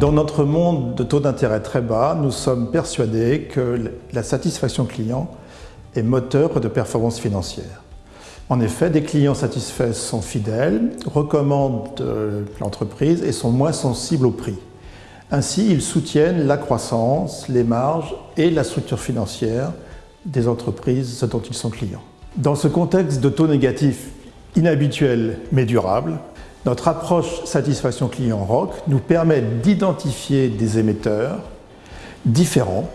Dans notre monde de taux d'intérêt très bas, nous sommes persuadés que la satisfaction client est moteur de performance financière. En effet, des clients satisfaits sont fidèles, recommandent euh, l'entreprise et sont moins sensibles au prix. Ainsi, ils soutiennent la croissance, les marges et la structure financière des entreprises dont ils sont clients. Dans ce contexte de taux négatifs inhabituel mais durable, notre approche satisfaction client ROC nous permet d'identifier des émetteurs différents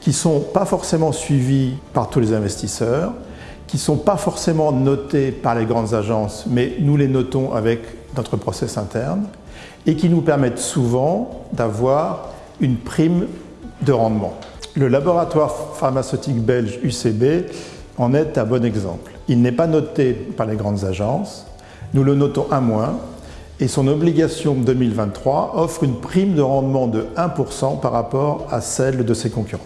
qui ne sont pas forcément suivis par tous les investisseurs, qui ne sont pas forcément notés par les grandes agences, mais nous les notons avec notre process interne, et qui nous permettent souvent d'avoir une prime de rendement. Le laboratoire pharmaceutique belge UCB en est un bon exemple. Il n'est pas noté par les grandes agences, nous le notons à moins, et son obligation 2023 offre une prime de rendement de 1% par rapport à celle de ses concurrents.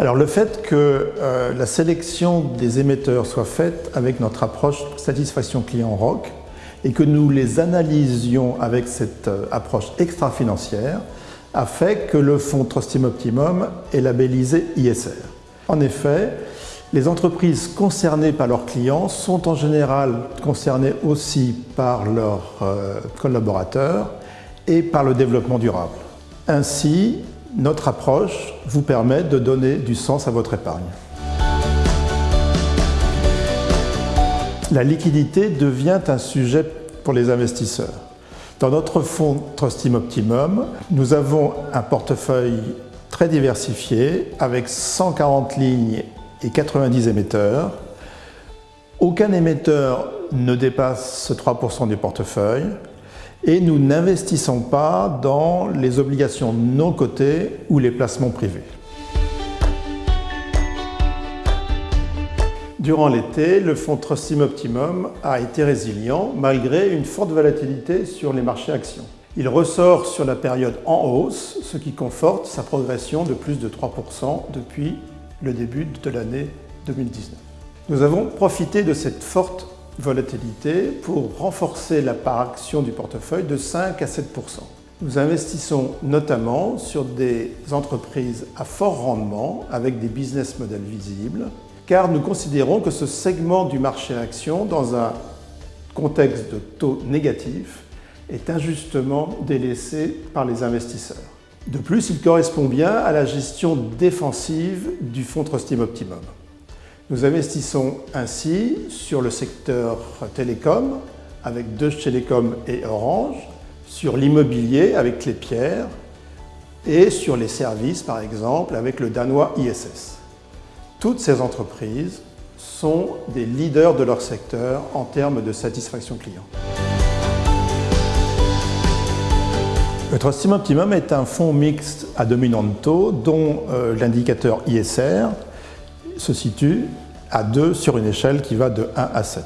Alors le fait que euh, la sélection des émetteurs soit faite avec notre approche satisfaction client ROC et que nous les analysions avec cette euh, approche extra-financière a fait que le fonds Trustim Optimum est labellisé ISR. En effet, les entreprises concernées par leurs clients sont en général concernées aussi par leurs euh, collaborateurs et par le développement durable. Ainsi, notre approche vous permet de donner du sens à votre épargne. La liquidité devient un sujet pour les investisseurs. Dans notre fonds Trustim Optimum, nous avons un portefeuille très diversifié avec 140 lignes et 90 émetteurs. Aucun émetteur ne dépasse 3% du portefeuille et nous n'investissons pas dans les obligations non cotées ou les placements privés. Durant l'été, le fonds Trustim Optimum a été résilient malgré une forte volatilité sur les marchés actions. Il ressort sur la période en hausse, ce qui conforte sa progression de plus de 3% depuis le début de l'année 2019. Nous avons profité de cette forte volatilité pour renforcer la part action du portefeuille de 5 à 7% Nous investissons notamment sur des entreprises à fort rendement avec des business models visibles car nous considérons que ce segment du marché action dans un contexte de taux négatif est injustement délaissé par les investisseurs. De plus, il correspond bien à la gestion défensive du fonds Trustim Optimum. Nous investissons ainsi sur le secteur télécom avec Deutsche Telekom et Orange, sur l'immobilier avec Clépierre et sur les services par exemple avec le danois ISS. Toutes ces entreprises sont des leaders de leur secteur en termes de satisfaction client. Le Trustim Optimum est un fonds mixte à dominante taux dont euh, l'indicateur ISR se situe à 2 sur une échelle qui va de 1 à 7.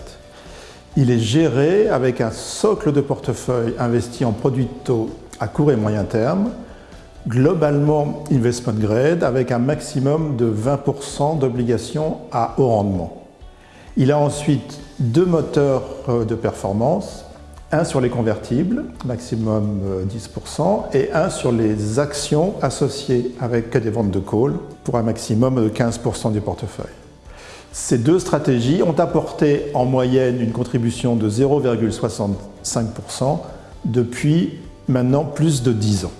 Il est géré avec un socle de portefeuille investi en produits de taux à court et moyen terme, globalement investment grade avec un maximum de 20% d'obligations à haut rendement. Il a ensuite deux moteurs euh, de performance, un sur les convertibles, maximum 10%, euh, et un sur les actions associées avec des ventes de call pour un maximum de 15% du portefeuille. Ces deux stratégies ont apporté en moyenne une contribution de 0,65% depuis maintenant plus de 10 ans.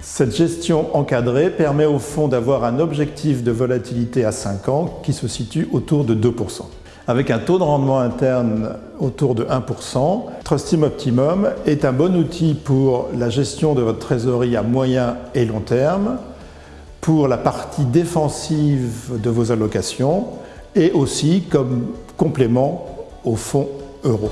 Cette gestion encadrée permet au fonds d'avoir un objectif de volatilité à 5 ans qui se situe autour de 2%. Avec un taux de rendement interne autour de 1%, Trustim Optimum est un bon outil pour la gestion de votre trésorerie à moyen et long terme, pour la partie défensive de vos allocations et aussi comme complément au fonds euro.